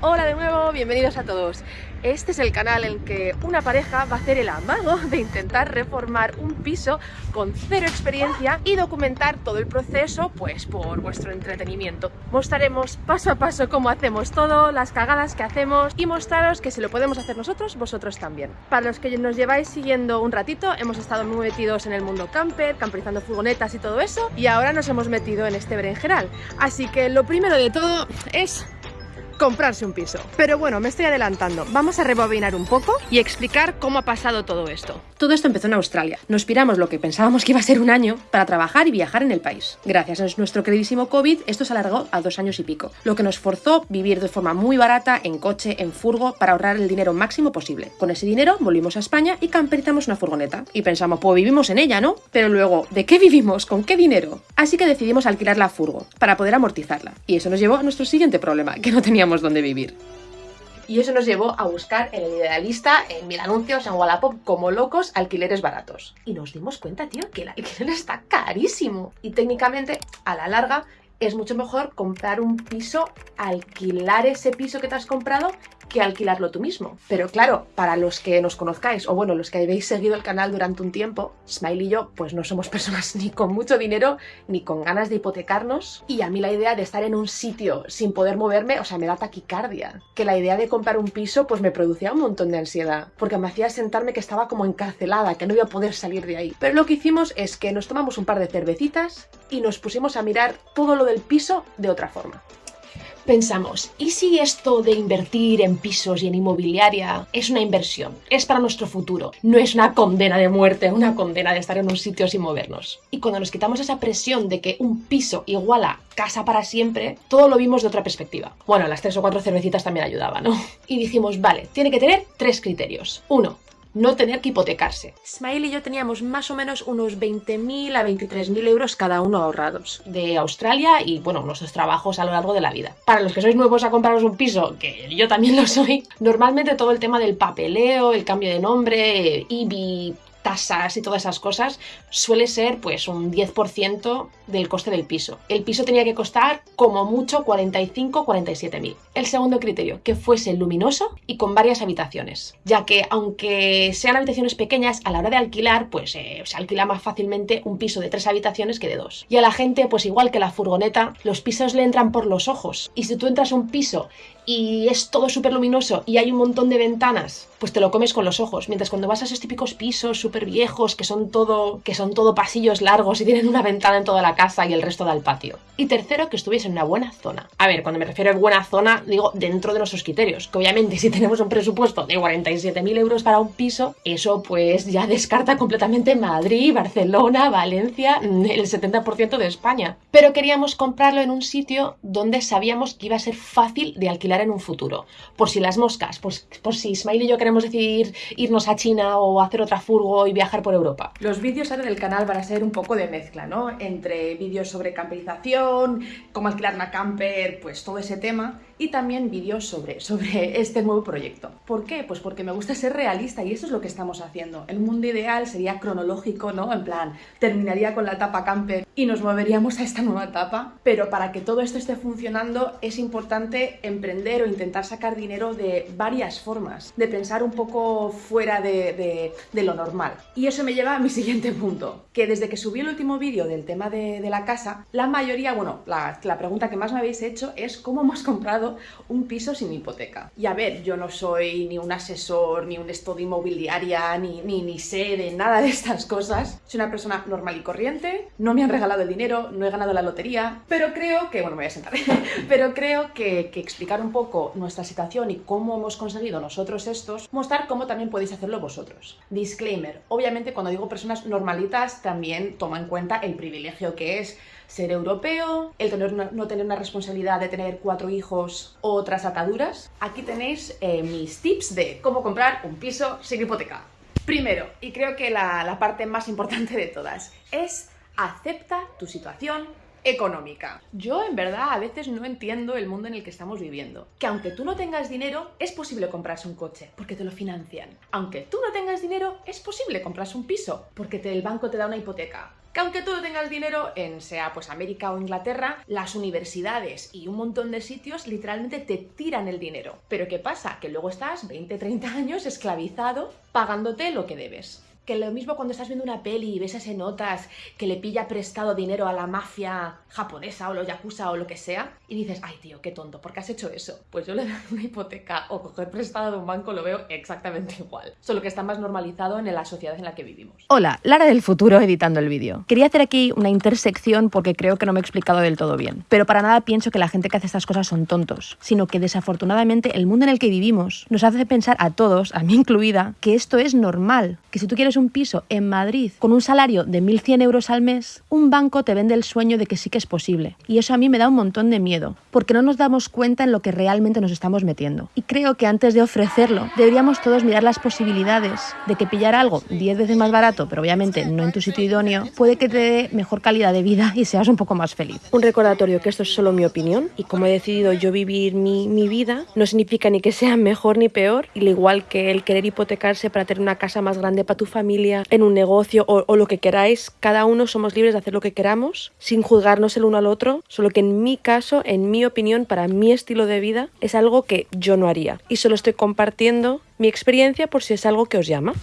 Hola de nuevo, bienvenidos a todos. Este es el canal en que una pareja va a hacer el amago de intentar reformar un piso con cero experiencia y documentar todo el proceso pues por vuestro entretenimiento. Mostraremos paso a paso cómo hacemos todo, las cagadas que hacemos y mostraros que si lo podemos hacer nosotros, vosotros también. Para los que nos lleváis siguiendo un ratito, hemos estado muy metidos en el mundo camper, camperizando furgonetas y todo eso y ahora nos hemos metido en este berenjenal. Así que lo primero de todo es comprarse un piso. Pero bueno, me estoy adelantando. Vamos a rebobinar un poco y explicar cómo ha pasado todo esto. Todo esto empezó en Australia. Nos piramos lo que pensábamos que iba a ser un año para trabajar y viajar en el país. Gracias a nuestro queridísimo COVID, esto se alargó a dos años y pico, lo que nos forzó vivir de forma muy barata, en coche, en furgo, para ahorrar el dinero máximo posible. Con ese dinero volvimos a España y camperizamos una furgoneta. Y pensamos, pues vivimos en ella, ¿no? Pero luego, ¿de qué vivimos? ¿Con qué dinero? Así que decidimos alquilar la furgo, para poder amortizarla. Y eso nos llevó a nuestro siguiente problema, que no teníamos dónde vivir. Y eso nos llevó a buscar en el Idealista, en Mil Anuncios, en Wallapop, como locos, alquileres baratos. Y nos dimos cuenta, tío, que el alquiler está carísimo. Y técnicamente, a la larga, es mucho mejor comprar un piso, alquilar ese piso que te has comprado que alquilarlo tú mismo. Pero claro, para los que nos conozcáis, o bueno, los que habéis seguido el canal durante un tiempo, Smile y yo, pues no somos personas ni con mucho dinero, ni con ganas de hipotecarnos. Y a mí la idea de estar en un sitio sin poder moverme, o sea, me da taquicardia. Que la idea de comprar un piso, pues me producía un montón de ansiedad, porque me hacía sentarme que estaba como encarcelada, que no iba a poder salir de ahí. Pero lo que hicimos es que nos tomamos un par de cervecitas y nos pusimos a mirar todo lo del piso de otra forma. Pensamos, ¿y si esto de invertir en pisos y en inmobiliaria es una inversión? Es para nuestro futuro, no es una condena de muerte, una condena de estar en un sitio sin movernos. Y cuando nos quitamos esa presión de que un piso iguala casa para siempre, todo lo vimos de otra perspectiva. Bueno, las tres o cuatro cervecitas también ayudaban, ¿no? Y dijimos, vale, tiene que tener tres criterios. Uno, no tener que hipotecarse. Smile y yo teníamos más o menos unos 20.000 a 23.000 euros cada uno ahorrados de Australia y, bueno, nuestros trabajos a lo largo de la vida. Para los que sois nuevos a compraros un piso, que yo también lo soy, normalmente todo el tema del papeleo, el cambio de nombre, IBI, tasas y todas esas cosas, suele ser pues un 10% del coste del piso. El piso tenía que costar como mucho 45 47 mil. El segundo criterio, que fuese luminoso y con varias habitaciones, ya que aunque sean habitaciones pequeñas, a la hora de alquilar, pues eh, se alquila más fácilmente un piso de tres habitaciones que de dos. Y a la gente, pues igual que la furgoneta, los pisos le entran por los ojos. Y si tú entras a un piso y es todo súper luminoso y hay un montón de ventanas, pues te lo comes con los ojos. Mientras cuando vas a esos típicos pisos súper viejos, que son todo, que son todo pasillos largos y tienen una ventana en toda la casa y el resto da al patio. Y tercero, que estuviese en una buena zona. A ver, cuando me refiero a buena zona, digo dentro de nuestros criterios. Que obviamente si tenemos un presupuesto de 47.000 euros para un piso, eso pues ya descarta completamente Madrid, Barcelona, Valencia, el 70% de España. Pero queríamos comprarlo en un sitio donde sabíamos que iba a ser fácil de alquilar en un futuro. Por si las moscas, por, por si Ismail y yo queremos decidir irnos a China o hacer otra furgo y viajar por Europa. Los vídeos ahora del canal van a ser un poco de mezcla, ¿no? Entre vídeos sobre camperización, cómo alquilar una camper, pues todo ese tema y también vídeos sobre, sobre este nuevo proyecto. ¿Por qué? Pues porque me gusta ser realista y eso es lo que estamos haciendo. El mundo ideal sería cronológico, ¿no? En plan, terminaría con la etapa camper y nos moveríamos a esta nueva etapa, pero para que todo esto esté funcionando es importante emprender o intentar sacar dinero de varias formas, de pensar un poco fuera de, de, lo normal. Y eso me lleva a mi siguiente punto, que desde que subí el último vídeo del tema de, de, la casa, la mayoría, bueno, la, la pregunta que más me habéis hecho es cómo hemos comprado un piso sin hipoteca. Y a ver, yo no soy ni un asesor, ni un estudio inmobiliaria, ni, ni, ni sé de nada de estas cosas. Soy una persona normal y corriente, no me han regalado el dinero, no he ganado la lotería, pero creo que, bueno, me voy a sentar, pero creo que, que explicar un poco nuestra situación y cómo hemos conseguido nosotros estos, mostrar cómo también podéis hacerlo vosotros. Disclaimer, obviamente cuando digo personas normalitas también toma en cuenta el privilegio que es ser europeo, el tener no tener una responsabilidad de tener cuatro hijos o otras ataduras. Aquí tenéis eh, mis tips de cómo comprar un piso sin hipoteca. Primero, y creo que la, la parte más importante de todas, es acepta tu situación económica. Yo en verdad a veces no entiendo el mundo en el que estamos viviendo. Que aunque tú no tengas dinero, es posible comprarse un coche, porque te lo financian. Aunque tú no tengas dinero, es posible comprarse un piso, porque el banco te da una hipoteca. Que aunque tú tengas dinero en sea pues América o Inglaterra, las universidades y un montón de sitios literalmente te tiran el dinero. Pero ¿qué pasa? Que luego estás 20, 30 años esclavizado pagándote lo que debes que lo mismo cuando estás viendo una peli y ves ese notas que le pilla prestado dinero a la mafia japonesa o los yakuza o lo que sea y dices, ay tío, qué tonto, ¿por qué has hecho eso? Pues yo le doy una hipoteca o coger prestado de un banco lo veo exactamente igual, solo que está más normalizado en la sociedad en la que vivimos. Hola, Lara del futuro editando el vídeo. Quería hacer aquí una intersección porque creo que no me he explicado del todo bien, pero para nada pienso que la gente que hace estas cosas son tontos, sino que desafortunadamente el mundo en el que vivimos nos hace pensar a todos, a mí incluida, que esto es normal, que si tú quieres un piso en Madrid con un salario de 1.100 euros al mes, un banco te vende el sueño de que sí que es posible. Y eso a mí me da un montón de miedo, porque no nos damos cuenta en lo que realmente nos estamos metiendo. Y creo que antes de ofrecerlo, deberíamos todos mirar las posibilidades de que pillar algo 10 veces más barato, pero obviamente no en tu sitio idóneo, puede que te dé mejor calidad de vida y seas un poco más feliz. Un recordatorio que esto es solo mi opinión y como he decidido yo vivir mi, mi vida, no significa ni que sea mejor ni peor, al igual que el querer hipotecarse para tener una casa más grande para tu familia, en un negocio o, lo que queráis, cada uno somos libres de hacer lo que queramos sin juzgarnos el uno al otro, solo que en mi caso, en mi opinión, para mi estilo de vida, es algo que yo no haría. Y solo estoy compartiendo mi experiencia por si es algo que os llama.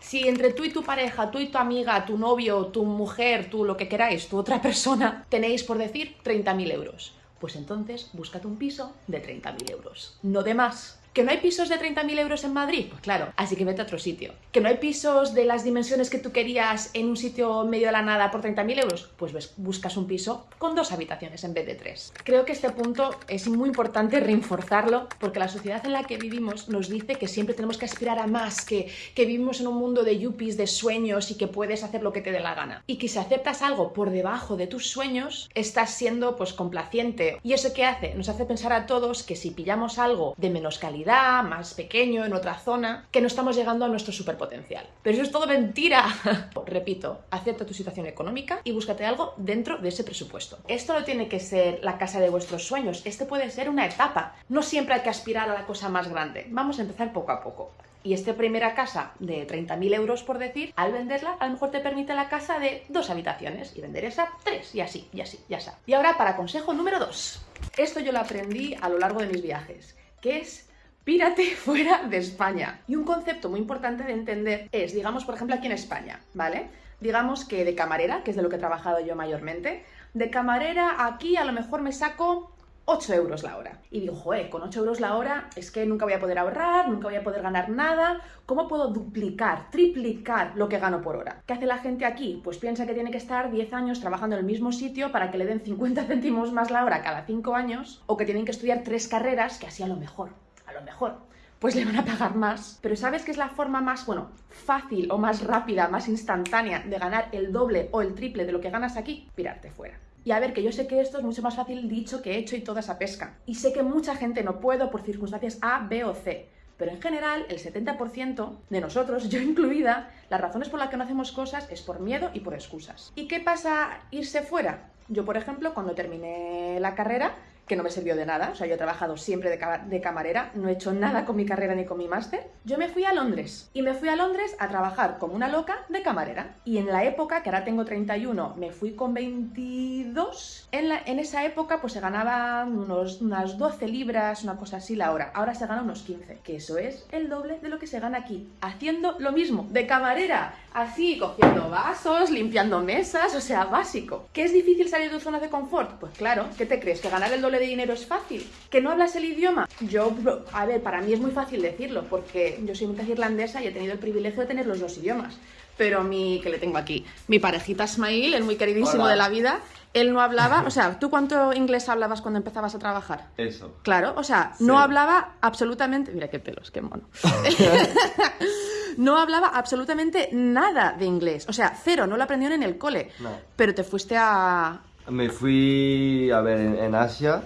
Si entre tú y tu pareja, tú y tu amiga, tu novio, tu mujer, tú lo que queráis, tu otra persona, tenéis por decir 30.000 euros, pues entonces búscate un piso de 30.000 euros, no de más. ¿Que no hay pisos de 30.000 euros en Madrid? Pues claro, así que vete a otro sitio. ¿Que no hay pisos de las dimensiones que tú querías en un sitio medio de la nada por 30.000 euros? Pues ves, buscas un piso con dos habitaciones en vez de tres. Creo que este punto es muy importante reforzarlo porque la sociedad en la que vivimos nos dice que siempre tenemos que aspirar a más, que, que vivimos en un mundo de yuppies, de sueños y que puedes hacer lo que te dé la gana. Y que si aceptas algo por debajo de tus sueños, estás siendo pues complaciente. ¿Y eso qué hace? Nos hace pensar a todos que si pillamos algo de menos calidad, más pequeño, en otra zona, que no estamos llegando a nuestro superpotencial. Pero eso es todo mentira. Repito, acepta tu situación económica y búscate algo dentro de ese presupuesto. Esto no tiene que ser la casa de vuestros sueños, este puede ser una etapa. No siempre hay que aspirar a la cosa más grande. Vamos a empezar poco a poco. Y esta primera casa de 30.000 euros, por decir, al venderla, a lo mejor te permite la casa de dos habitaciones y vender esa tres, y así, y así, ya está. Y ahora para consejo número dos. Esto yo lo aprendí a lo largo de mis viajes, que es pírate fuera de España. Y un concepto muy importante de entender es, digamos, por ejemplo, aquí en España, ¿vale? Digamos que de camarera, que es de lo que he trabajado yo mayormente, de camarera aquí a lo mejor me saco 8 euros la hora. Y digo, joder, con 8 euros la hora es que nunca voy a poder ahorrar, nunca voy a poder ganar nada. ¿Cómo puedo duplicar, triplicar lo que gano por hora? ¿Qué hace la gente aquí? Pues piensa que tiene que estar 10 años trabajando en el mismo sitio para que le den 50 céntimos más la hora cada 5 años, o que tienen que estudiar tres carreras, que así a lo mejor mejor, pues le van a pagar más. Pero ¿sabes qué es la forma más, bueno, fácil o más rápida, más instantánea de ganar el doble o el triple de lo que ganas aquí? Pirarte fuera. Y a ver, que yo sé que esto es mucho más fácil dicho que hecho y toda esa pesca. Y sé que mucha gente no puedo por circunstancias A, B o C. Pero en general, el 70% de nosotros, yo incluida, las razones por las que no hacemos cosas es por miedo y por excusas. ¿Y qué pasa irse fuera? Yo, por ejemplo, cuando terminé la carrera, que no me sirvió de nada, o sea, yo he trabajado siempre de, camarera, no he hecho nada con mi carrera ni con mi máster. Yo me fui a Londres y me fui a Londres a trabajar como una loca de camarera. Y en la época, que ahora tengo 31, me fui con 22, en, la, en esa época pues se ganaban unos, unas 12 libras, una cosa así la hora. Ahora se gana unos 15, que eso es el doble de lo que se gana aquí, haciendo lo mismo, de camarera, así, cogiendo vasos, limpiando mesas, o sea, básico. ¿Qué es difícil salir de tu zona de confort? Pues claro, ¿qué te crees? ¿Que ganar el doble de dinero es fácil. ¿Que no hablas el idioma? Yo, a ver, para mí es muy fácil decirlo, porque yo soy mitad irlandesa y he tenido el privilegio de tener los dos idiomas. Pero mi, que le tengo aquí, mi parejita Ismail, el muy queridísimo de la vida, él no hablaba, o sea, ¿tú cuánto inglés hablabas cuando empezabas a trabajar? Eso. Claro, o sea, no hablaba absolutamente, mira qué pelos, qué mono. no hablaba absolutamente nada de inglés, o sea, cero, no lo aprendió en el cole. Pero te fuiste a... Me fui, a ver, en Asia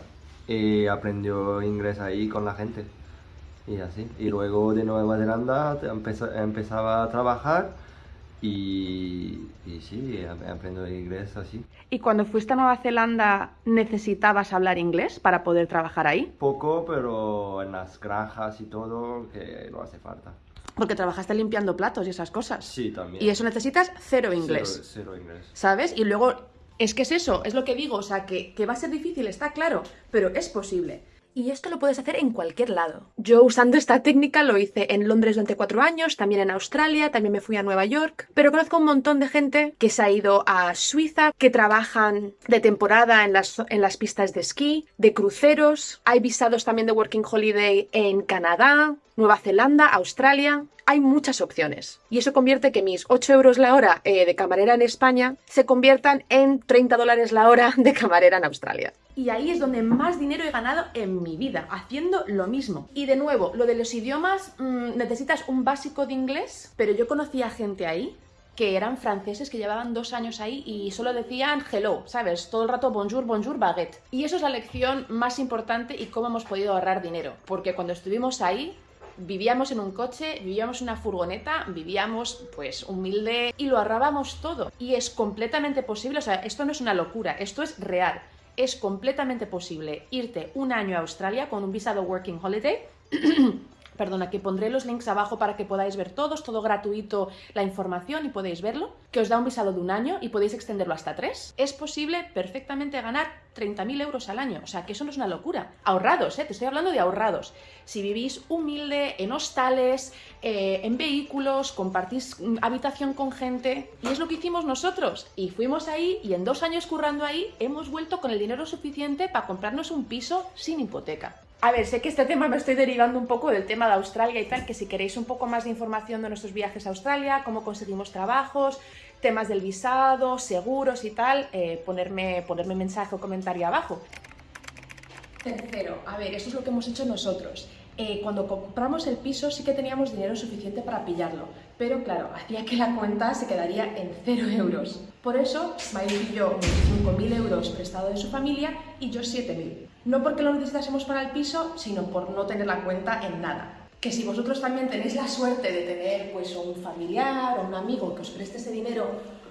y aprendió inglés ahí con la gente. Y así. Y luego de Nueva Zelanda empezaba a trabajar Y, y sí, ap- aprendo inglés así. ¿Y cuando fuiste a Nueva Zelanda necesitabas hablar inglés para poder trabajar ahí? Poco, pero en las granjas y todo, que no hace falta. Porque trabajaste limpiando platos y esas cosas. Sí, también. Y eso necesitas cero inglés. Cero, cero inglés. ¿Sabes? Y luego, es que es eso, es lo que digo, o sea, que, que va a ser difícil, está claro, pero es posible. Y esto lo puedes hacer en cualquier lado. Yo usando esta técnica lo hice en Londres durante cuatro años, también en Australia, también me fui a Nueva York, pero conozco un montón de gente que se ha ido a Suiza, que trabajan de temporada en las, en las pistas de esquí, de cruceros, hay visados también de Working Holiday en Canadá, Nueva Zelanda, Australia, hay muchas opciones. Y eso convierte que mis 8 euros la hora eh, de camarera en España se conviertan en 30 dólares la hora de camarera en Australia. Y ahí es donde más dinero he ganado en mi vida, haciendo lo mismo. Y de nuevo, lo de los idiomas, mm, necesitas un básico de inglés, pero yo conocía gente ahí que eran franceses que llevaban dos años ahí y solo decían hello, ¿sabes? Todo el rato bonjour, bonjour, baguette. Y eso es la lección más importante y cómo hemos podido ahorrar dinero. Porque cuando estuvimos ahí, vivíamos en un coche, vivíamos en una furgoneta, vivíamos pues humilde y lo ahorrábamos todo. Y es completamente posible, o sea, esto no es una locura, esto es real. Es completamente posible irte un año a Australia con un visado Working Holiday. Perdona, que pondré los links abajo para que podáis ver todos, todo gratuito, la información y podéis verlo, que os da un visado de un año y podéis extenderlo hasta tres. Es posible perfectamente ganar 30.000 euros al año, o sea que eso no es una locura. Ahorrados, ¿eh? te estoy hablando de ahorrados. Si vivís humilde, en hostales, eh, en vehículos, compartís habitación con gente, y es lo que hicimos nosotros. Y fuimos ahí y en dos años currando ahí hemos vuelto con el dinero suficiente para comprarnos un piso sin hipoteca. A ver, sé que este tema me estoy derivando un poco del tema de Australia y tal, que si queréis un poco más de información de nuestros viajes a Australia, cómo conseguimos trabajos, temas del visado, seguros y tal, eh, ponerme, mensaje o comentario abajo. Tercero, a ver, esto es lo que hemos hecho nosotros. Eh, cuando compramos el piso sí que teníamos dinero suficiente para pillarlo, pero claro, hacía que la cuenta se quedaría en 0 euros. Por eso, Smiley pidió unos 5.000 euros prestado de su familia y yo 7.000. No porque lo necesitásemos para el piso, sino por no tener la cuenta en nada. Que si vosotros también tenéis la suerte de tener pues un familiar o un amigo que os preste ese dinero,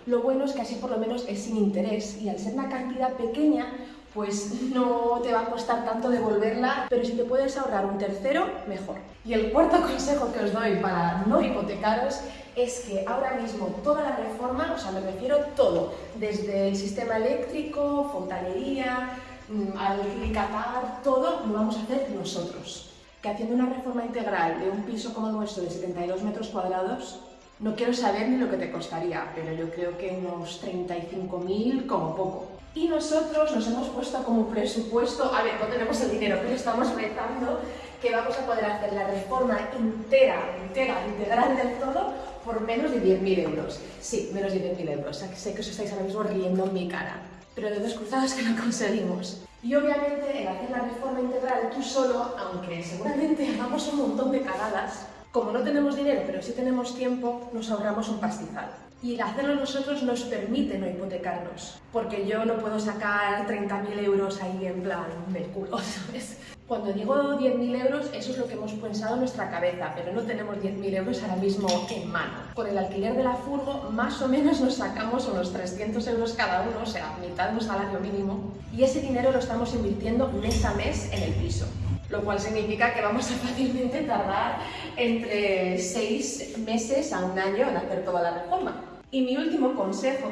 lo bueno es que así por lo menos es sin interés y al ser una cantidad pequeña pues no te va a costar tanto devolverla, pero si te puedes ahorrar un tercero, mejor. Y el cuarto consejo que os doy para no hipotecaros es que ahora mismo toda la reforma, o sea, me refiero todo, desde el sistema eléctrico, fontanería, mm, alicatar, todo lo vamos a hacer nosotros. Que haciendo una reforma integral de un piso como nuestro de 72 metros cuadrados, no quiero saber ni lo que te costaría, pero yo creo que unos 35.000 como poco. Y nosotros nos hemos puesto como presupuesto, a ver, no tenemos el dinero, pero estamos rezando que vamos a poder hacer la reforma entera, entera, integral del todo por menos de 10.000 euros. Sí, menos de 10.000 euros. Sé que os estáis ahora mismo riendo en mi cara, pero de dos cruzados que lo conseguimos. Y obviamente el hacer la reforma integral tú solo, aunque seguramente hagamos un montón de cagadas, como no tenemos dinero pero sí tenemos tiempo, nos ahorramos un pastizal. Y el hacerlo nosotros nos permite no hipotecarnos, porque yo no puedo sacar 30.000 euros ahí en plan del culo, ¿sabes? Cuando digo 10.000 euros, eso es lo que hemos pensado en nuestra cabeza, pero no tenemos 10.000 euros ahora mismo en mano. Con el alquiler de la furgo, más o menos nos sacamos unos 300 euros cada uno, o sea, mitad de un salario mínimo, y ese dinero lo estamos invirtiendo mes a mes en el piso lo cual significa que vamos a fácilmente tardar entre seis meses a un año en hacer toda la reforma. Y mi último consejo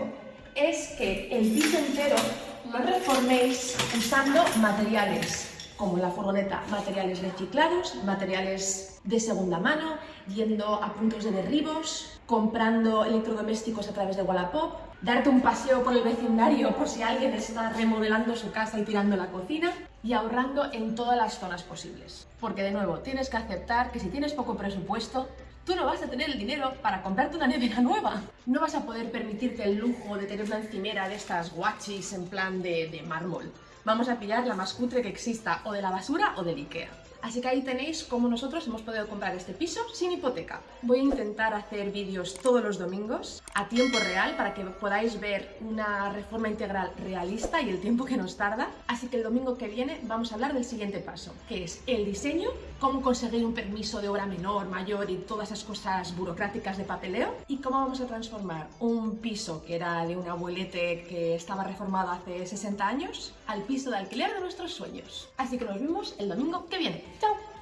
es que el piso entero lo reforméis usando materiales como la furgoneta, materiales reciclados, materiales de segunda mano, yendo a puntos de derribos, comprando electrodomésticos a través de Wallapop, darte un paseo por el vecindario por si alguien está remodelando su casa y tirando la cocina y ahorrando en todas las zonas posibles. Porque de nuevo, tienes que aceptar que si tienes poco presupuesto, tú no vas a tener el dinero para comprarte una nevera nueva. No vas a poder permitirte el lujo de tener una encimera de estas guachis en plan de, de mármol. Vamos a pillar la más cutre que exista, o de la basura o del Ikea. Así que ahí tenéis cómo nosotros hemos podido comprar este piso sin hipoteca. Voy a intentar hacer vídeos todos los domingos a tiempo real para que podáis ver una reforma integral realista y el tiempo que nos tarda. Así que el domingo que viene vamos a hablar del siguiente paso, que es el diseño, cómo conseguir un permiso de obra menor, mayor y todas esas cosas burocráticas de papeleo y cómo vamos a transformar un piso que era de un abuelete que estaba reformado hace 60 años al piso de alquiler de nuestros sueños. Así que nos vemos el domingo que viene. Tchau!